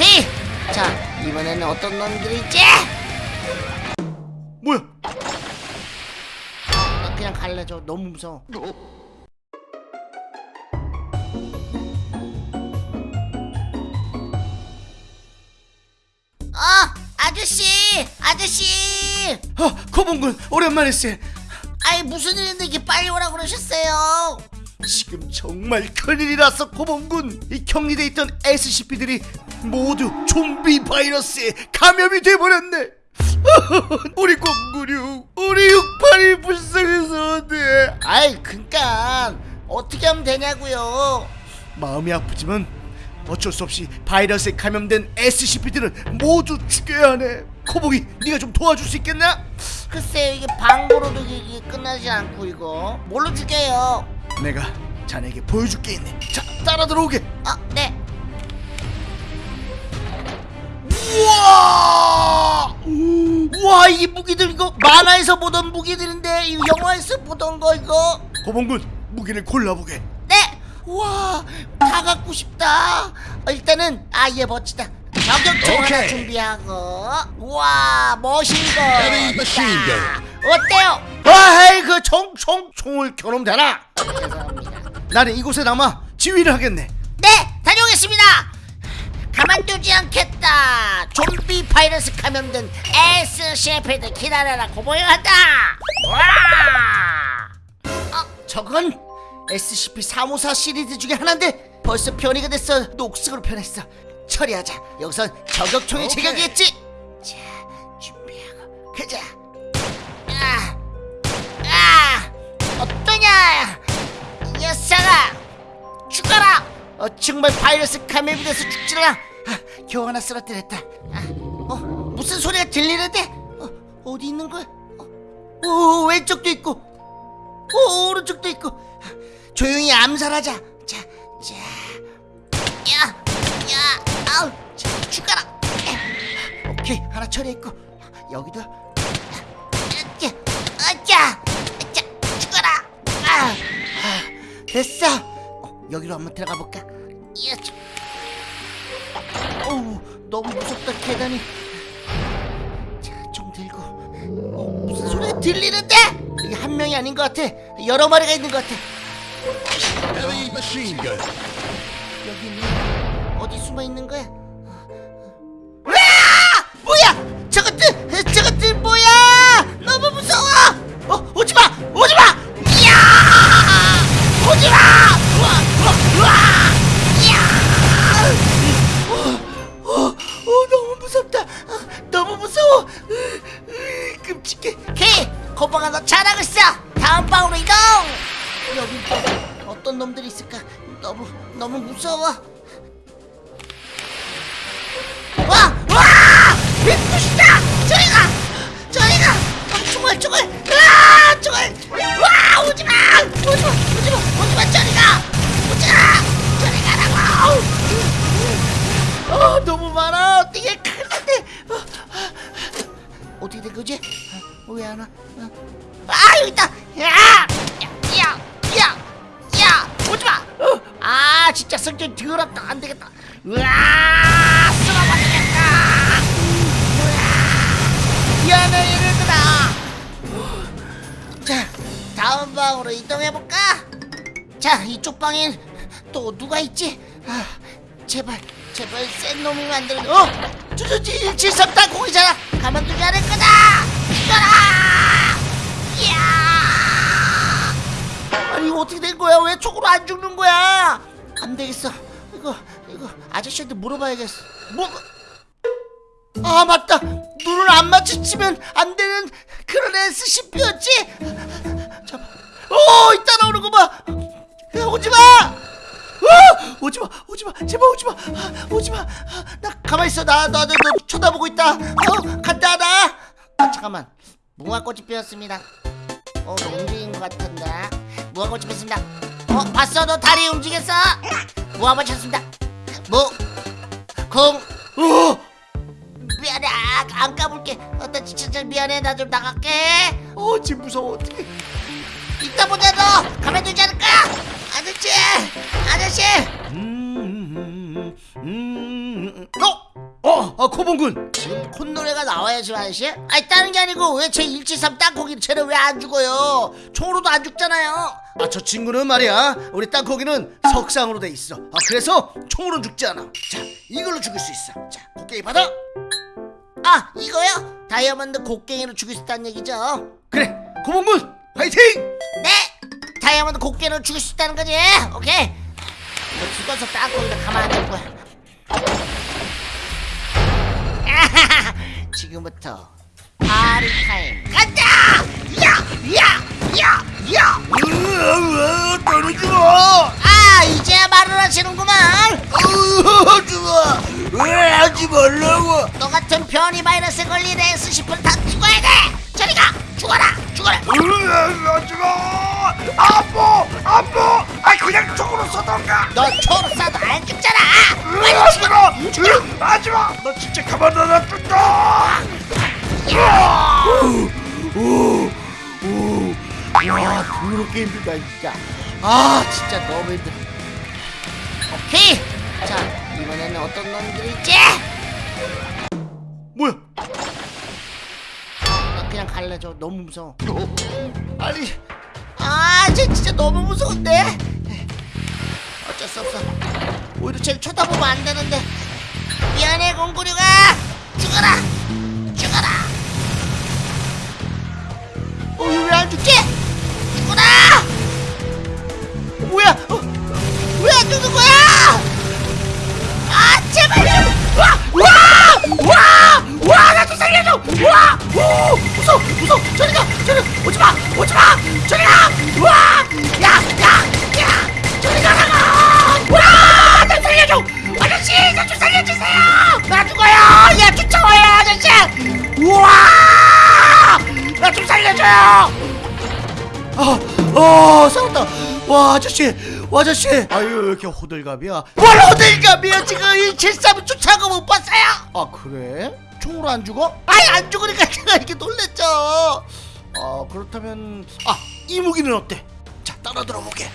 헤이! 자, 이번에는 어떤 놈들이지? 뭐야? 나 그냥 갈래, 저 너무 무서워. 어, 아저씨! 아저씨! 어, 코봉군 오랜만이세. 아이, 무슨 일인데 이렇게 빨리 오라고 그러셨어요? 지금 정말 큰일이라서 코봉군 이 격리돼 있던 SCP들이 모두 좀비 바이러스에 감염이 돼버렸네. 우리 공군이 우리 육팔이 불쌍해서 어때? 아이, 그니까, 어떻게 하면 되냐고요? 마음이 아프지만 어쩔 수 없이 바이러스에 감염된 SCP들은 모두 죽여야 하네. 코봉이 네가 좀 도와줄 수 있겠나? 글쎄요, 이게 방구로도 이게 끝나지 않고, 이거. 뭘로 죽여요? 내가 자네에게 보여줄 게 있네. 자, 따라 들어오게. 어, 네. 우와! 와, 이 무기들 이거 만화에서 보던 무기들인데 이 영화에서 보던 거 이거. 고봉군 무기를 골라보게. 네. 와, 다 갖고 싶다. 어, 일단은 아, 얘 멋지다. 저격총 하나. 준비하고. 와, 멋있거. Heavy machine gun. 어때요? 아이 그 총 총 총을 겨누면 되나? 죄송합니다. 나는 이곳에 남아 지휘를 하겠네. 네, 다녀오겠습니다. 가만두지 않겠다. 좀비 바이러스 감염된 S 셰프드 기다려라 고보여한다. 와! 어, 저건 SCP-354 시리즈 중에 하나인데 벌써 변이가 됐어. 녹색으로 변했어. 처리하자. 여기선 저격총이. 제격이겠지. 자, 준비하고 가자. 어, 정말 바이러스 감염이 돼서 죽지라. 아, 겨우 하나 쓰러뜨렸다. 아, 어, 무슨 소리가 들리는데? 어, 어디 있는 거야? 어, 오, 왼쪽도 있고, 오, 오른쪽도 있고. 아, 조용히 암살하자. 자, 자, 야, 야, 아우, 자, 죽어라. 에, 오케이, 하나 처리했고, 여기도. 아짜, 아짜, 죽어라. 아, 아, 됐어. 어, 여기로 한번 들어가 볼까? 저- 어우, 너무 무섭다 계단이. 자, 좀 들고. 어, 무슨 소리가 들리는데? 이게 한 명이 아닌 것 같아. 여러 마리가 있는 것 같아. 여기. 어디 숨어 있는 거야? 거방아 너 잘하고 있어. 다음 방으로 이동. 여기 또 어떤 놈들이 있을까? 너무 너무 무서워. 야! 야! 야! 야! 오지마! 어. 아 진짜 성질 더럽다 안 되겠다. 으아! 쓸어버리겠다. 미안해 얘네들아. 자 다음 방으로 이동해 볼까? 자 이쪽 방엔 또 누가 있지? 아 제발 제발 센 놈이 만들어. 어? 저저 1734 공이잖아. 가만두지 않을 거다. 이거라! 이야! 이거 어떻게 된 거야? 왜 총으로 안 죽는 거야? 안 되겠어. 이거 이거 아저씨한테 물어봐야겠어. 뭐? 아 맞다. 눈을 안 마주치면 안 되는 그런 SCP였지. 잠깐. 오 이따 나오는 거 봐. 야, 오지 마. 어! 오지 마, 오지 마, 제발 오지 마, 아, 오지 마. 아, 나 가만 있어, 나, 나, 나, 너 쳐다보고 있다. 어, 간다, 나. 아, 잠깐만, 무화꽃이 피었습니다. 어, 움직인 것 같은데. 무화꽃이 피었습니다. 어, 봤어, 너 다리 움직였어? 무화꽃 쳤습니다. 무, 공, 어! 미안해, 아, 안 까볼게. 어, 나 진짜 잘 미안해, 나 좀 나갈게. 어, 지금 무서워 어떡해. 이따 보자, 너 가만두지 않을 거야. 아저씨, 아저씨. 음, 음, 음, 음, 음. 어? 아 코봉군. 지금 콧노래가 나와야지 아저씨? 아니 다른 게 아니고 왜 제 173 땅콩이 쟤는 왜 안 죽어요? 총으로도 안 죽잖아요. 아 저 친구는 말이야. 우리 땅콩이는 석상으로 돼 있어. 아 그래서 총으로는 죽지 않아. 자 이걸로 죽일 수 있어. 자 곡괭이 받아. 아 이거요? 다이아몬드 곡괭이로 죽일 수 있다는 얘기죠? 그래 코봉군 화이팅! 네! 다이아몬드 곡괭이로 죽일 수 있다는 거지. 오케이. 너 죽어서 땅콩이가 가만 안둘 거야 지금부터 파리 타임. 간다! 야 야 야 야! 으아 떨어지 마 아 이제야 말을 하시는구만. 으아 좋아. 왜 하지 말라고? 너 같은 변이 바이러스에 걸린 S10을 다 죽어야 돼! 저리 가! 죽어라! 죽어라! 으아 하지 마. 아파 아파. 아 그냥 총으로 쏘던가. 너 초로 쏴도 안 죽잖아. 빨리 죽어라 죽어라 하지 마. 너 진짜 가만 안 놔둔다 와 더럽게 힘들다 진짜. 아 진짜 너무 힘들어. 오케이. 자 이번에는 어떤 놈들일지? 뭐야? 나 그냥 갈래 저 너무 무서워. 아니. 아쟤 진짜 너무 무서운데? 어쩔 수 없어. 오히려 쟤를 쳐다보면 안 되는데. 미안해 공구류가. 죽어라! 죽어라! 어 왜 안 죽지 와, 아저씨, 와, 아저씨. 아유, 왜 이렇게 호들갑이야? 뭘 어딜감이야 지금 173을 쫓아가 못 봤어요 아, 그래? 총으로 안 죽어? 아니 안 죽으니까 제가 이렇게 놀랬죠 아, 그렇다면, 아, 이 무기는 어때? 자, 따라 들어볼게.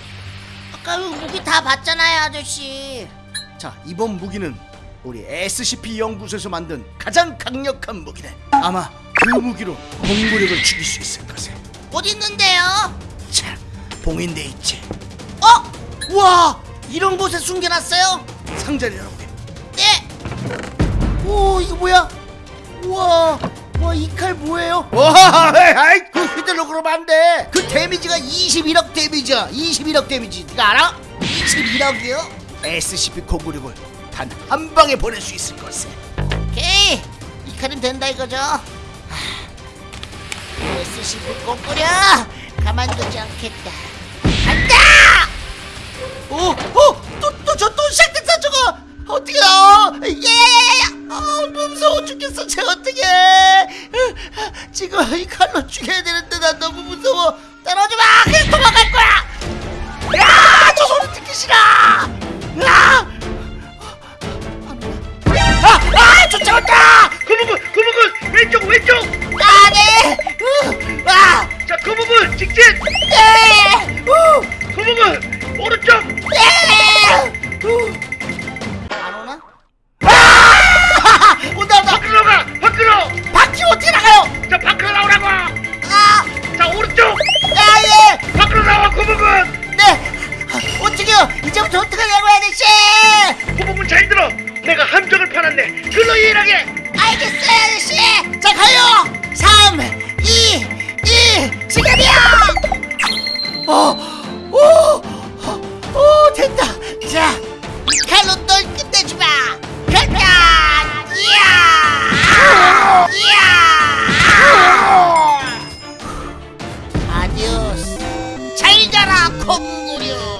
아까 그 무기 다 봤잖아요 아저씨 자, 이번 무기는 우리 SCP 연구소에서 만든 가장 강력한 무기네. 아마 그 무기로 공구력을 죽일 수 있을 것에. 어디 있는데요? 자, 봉인돼 있지. 어? 와 이런 곳에 숨겨놨어요? 상자를 열어보게. 네. 오 이거 뭐야? 우와 와 이 칼 뭐예요? 와, 아이, 그 그대로 그러면 안 돼. 그 데미지가 21억 데미지야. 21억 데미지. 네가 알아? 21억이요? SCP 공구력을 단 한 방에 보낼 수 있을 것에. 오케이. 이 칼은 된다 이거죠? SCP 꼬꾸려 가만두지 않겠다. 지금 이 칼로 죽여야 되는데 가라 콧무려